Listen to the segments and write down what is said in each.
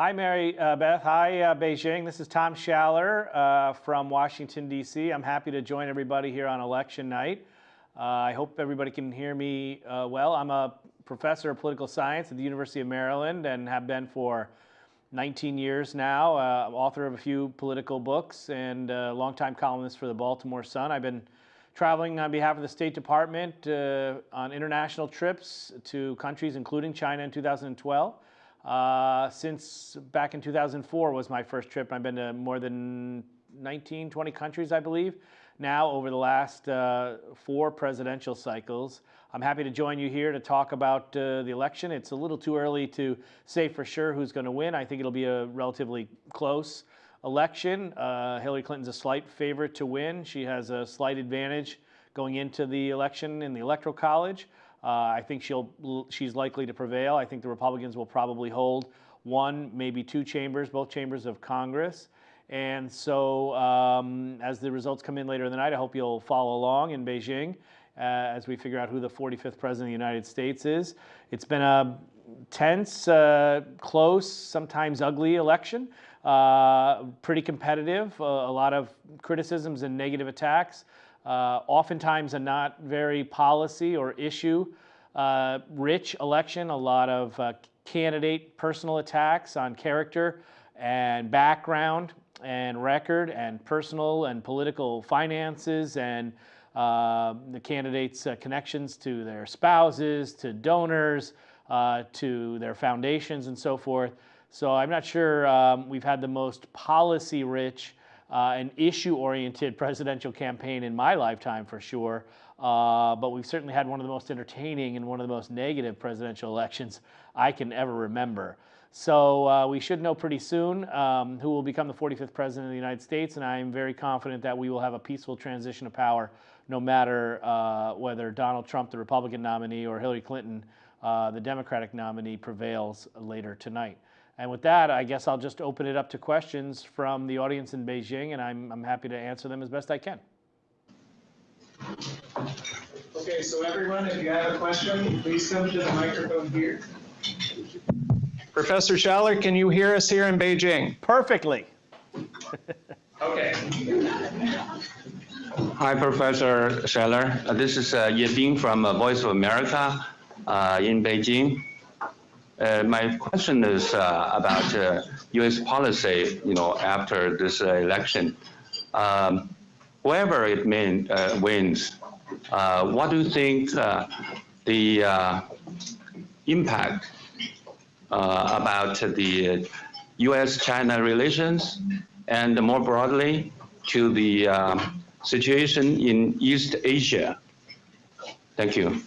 Hi, Mary uh, Beth. Hi, uh, Beijing. This is Tom Schaller uh, from Washington, D.C. I'm happy to join everybody here on election night. Uh, I hope everybody can hear me uh, well. I'm a professor of political science at the University of Maryland and have been for 19 years now. Uh, author of a few political books and a longtime columnist for the Baltimore Sun. I've been traveling on behalf of the State Department on international trips to countries including China in 2012. Uh, since back in 2004 was my first trip. I've been to more than 19, 20 countries, I believe, now over the last uh, four presidential cycles. I'm happy to join you here to talk about uh, the election. It's a little too early to say for sure who's going to win. I think it'll be a relatively close election. Uh, Hillary Clinton's a slight favorite to win. She has a slight advantage going into the election in the Electoral College. Uh, I think she'll she's likely to prevail. I think the Republicans will probably hold one, maybe two chambers, both chambers of Congress. And so um, as the results come in later in the night, I hope you'll follow along in Beijing uh, as we figure out who the 45th president of the United States is. It's been a tense, uh, close, sometimes ugly election. Uh, pretty competitive, uh, a lot of criticisms and negative attacks uh, oftentimes a not very policy or issue uh, rich election, a lot of uh, candidate personal attacks on character and background and record and personal and political finances and uh, the candidates' uh, connections to their spouses, to donors, uh, to their foundations and so forth. So I'm not sure um, we've had the most policy rich uh, an issue-oriented presidential campaign in my lifetime for sure. Uh, but we've certainly had one of the most entertaining and one of the most negative presidential elections I can ever remember. So uh, we should know pretty soon um, who will become the 45th president of the United States, and I am very confident that we will have a peaceful transition of power no matter uh, whether Donald Trump, the Republican nominee, or Hillary Clinton, uh, the Democratic nominee, prevails later tonight. And with that, I guess I'll just open it up to questions from the audience in Beijing, and I'm, I'm happy to answer them as best I can. Okay, so everyone, if you have a question, please come to the microphone here. Professor Schaller, can you hear us here in Beijing? Perfectly. okay. Hi, Professor Schaller. Uh, this is uh, Ye Bing from uh, Voice of America uh, in Beijing. Uh, my question is uh, about uh, U.S. policy, you know, after this uh, election. Um, whoever it mean, uh, wins, uh, what do you think the impact about the U.S.-China relations and more broadly to the situation in East Asia? Thank you.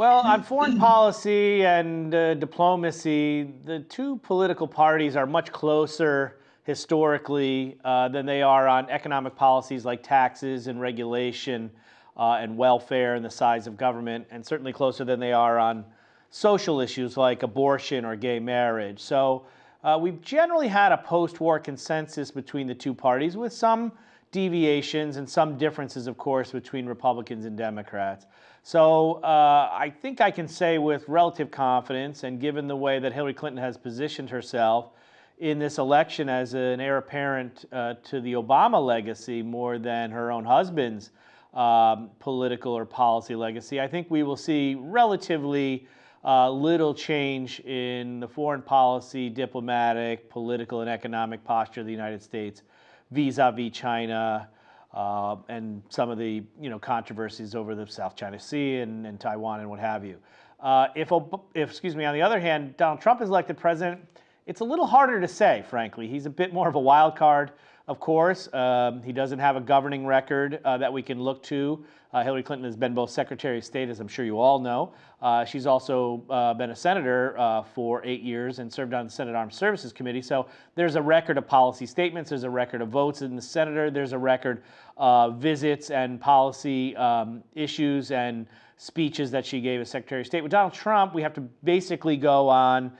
Well, on foreign policy and uh, diplomacy, the two political parties are much closer historically uh, than they are on economic policies like taxes and regulation uh, and welfare and the size of government, and certainly closer than they are on social issues like abortion or gay marriage. So uh, we've generally had a post-war consensus between the two parties with some deviations and some differences, of course, between Republicans and Democrats. So uh, I think I can say with relative confidence, and given the way that Hillary Clinton has positioned herself in this election as an heir apparent uh, to the Obama legacy more than her own husband's um, political or policy legacy, I think we will see relatively uh, little change in the foreign policy, diplomatic, political, and economic posture of the United States vis-a-vis -vis China, uh, and some of the you know controversies over the South China Sea and, and Taiwan and what have you. Uh, if, if, excuse me, on the other hand, Donald Trump is elected president, it's a little harder to say, frankly. He's a bit more of a wild card of course. Um, he doesn't have a governing record uh, that we can look to. Uh, Hillary Clinton has been both Secretary of State, as I'm sure you all know. Uh, she's also uh, been a senator uh, for eight years and served on the Senate Armed Services Committee. So there's a record of policy statements, there's a record of votes in the senator, there's a record of visits and policy um, issues and speeches that she gave as Secretary of State. With Donald Trump, we have to basically go on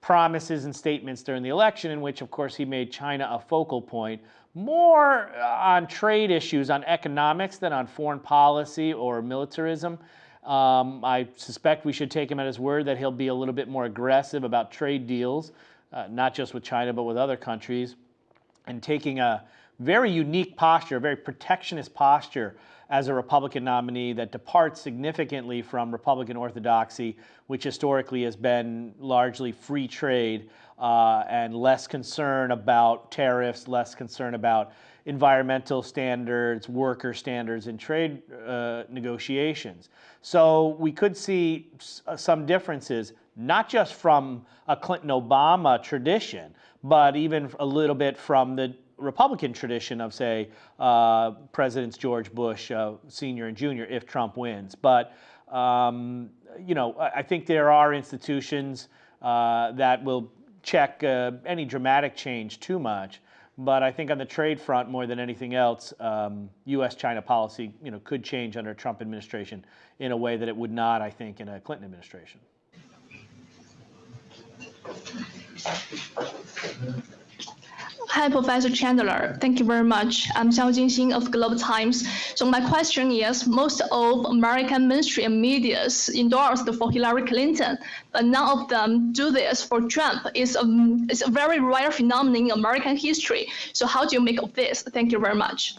promises and statements during the election in which, of course, he made China a focal point, more uh, on trade issues, on economics than on foreign policy or militarism. Um, I suspect we should take him at his word that he'll be a little bit more aggressive about trade deals, uh, not just with China, but with other countries, and taking a very unique posture, a very protectionist posture as a Republican nominee that departs significantly from Republican orthodoxy, which historically has been largely free trade uh, and less concern about tariffs, less concern about environmental standards, worker standards in trade uh, negotiations. So we could see uh, some differences, not just from a Clinton Obama tradition, but even a little bit from the Republican tradition of, say, uh, Presidents George Bush uh, Senior and Junior, if Trump wins. But um, you know, I think there are institutions uh, that will check uh, any dramatic change too much. But I think on the trade front, more than anything else, um, U.S.-China policy, you know, could change under a Trump administration in a way that it would not, I think, in a Clinton administration. Hi, Professor Chandler. Thank you very much. I'm Xiao Jinxing of Global Times. So my question is, most of American mainstream medias endorsed for Hillary Clinton, but none of them do this for Trump. It's a, it's a very rare phenomenon in American history. So how do you make of this? Thank you very much.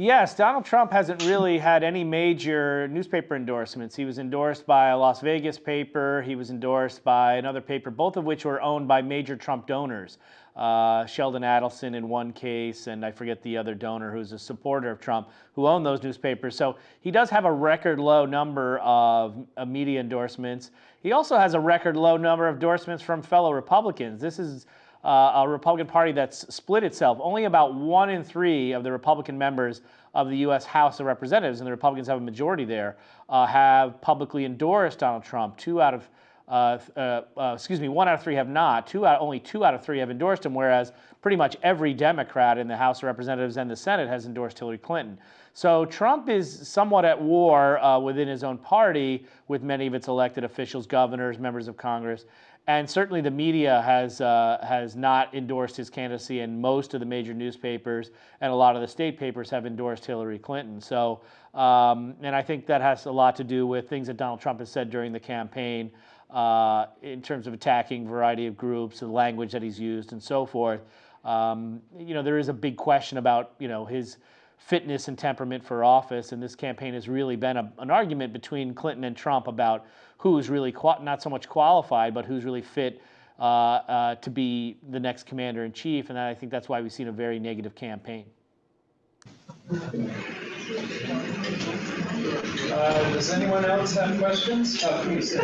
Yes, Donald Trump hasn't really had any major newspaper endorsements. He was endorsed by a Las Vegas paper. He was endorsed by another paper, both of which were owned by major Trump donors. Uh, Sheldon Adelson in one case, and I forget the other donor who's a supporter of Trump, who owned those newspapers. So he does have a record low number of media endorsements. He also has a record low number of endorsements from fellow Republicans. This is uh, a Republican Party that's split itself. Only about one in three of the Republican members of the U.S. House of Representatives, and the Republicans have a majority there, uh, have publicly endorsed Donald Trump. Two out of uh, uh, uh, excuse me, one out of three have not. Two out, only two out of three have endorsed him, whereas pretty much every Democrat in the House of Representatives and the Senate has endorsed Hillary Clinton. So Trump is somewhat at war uh, within his own party with many of its elected officials, governors, members of Congress, and certainly the media has uh, has not endorsed his candidacy, and most of the major newspapers and a lot of the state papers have endorsed Hillary Clinton. So, um, and I think that has a lot to do with things that Donald Trump has said during the campaign uh, in terms of attacking variety of groups, the language that he's used, and so forth. Um, you know, there is a big question about you know his fitness and temperament for office, and this campaign has really been a, an argument between Clinton and Trump about who's really not so much qualified, but who's really fit uh, uh, to be the next commander in chief, and I think that's why we've seen a very negative campaign. Uh, does anyone else have questions? Uh, please.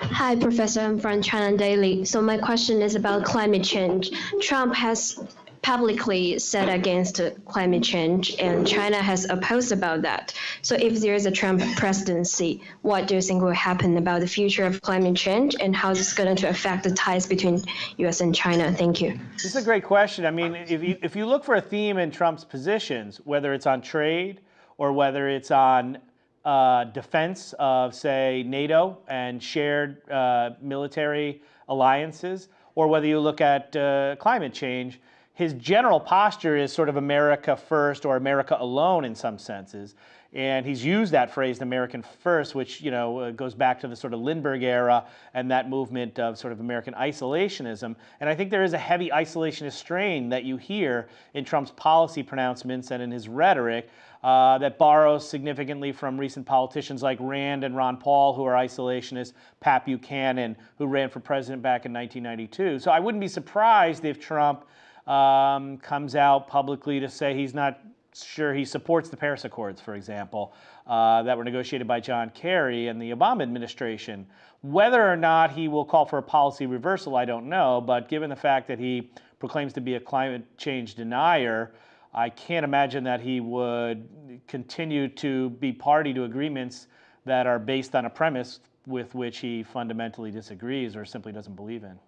Hi, Professor. I'm from China Daily. So my question is about climate change. Trump has publicly said against climate change, and China has opposed about that. So if there is a Trump presidency, what do you think will happen about the future of climate change, and how is this going to affect the ties between U.S. and China? Thank you. This is a great question. I mean, if you, if you look for a theme in Trump's positions, whether it's on trade or whether it's on uh, defense of, say, NATO and shared uh, military alliances, or whether you look at uh, climate change, his general posture is sort of America first or America alone in some senses. And he's used that phrase, American first, which you know uh, goes back to the sort of Lindbergh era and that movement of sort of American isolationism. And I think there is a heavy isolationist strain that you hear in Trump's policy pronouncements and in his rhetoric uh, that borrows significantly from recent politicians like Rand and Ron Paul, who are isolationists, Pat Buchanan, who ran for president back in 1992. So I wouldn't be surprised if Trump um, comes out publicly to say he's not sure he supports the Paris Accords, for example, uh, that were negotiated by John Kerry and the Obama administration. Whether or not he will call for a policy reversal, I don't know, but given the fact that he proclaims to be a climate change denier, I can't imagine that he would continue to be party to agreements that are based on a premise with which he fundamentally disagrees or simply doesn't believe in.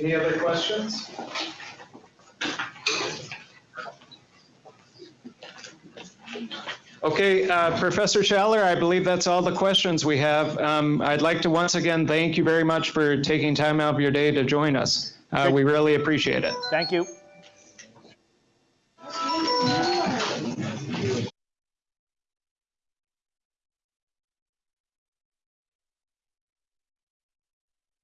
Any other questions? Okay, uh, Professor Schaller, I believe that's all the questions we have. Um, I'd like to once again thank you very much for taking time out of your day to join us. Uh, We really appreciate it. Thank you.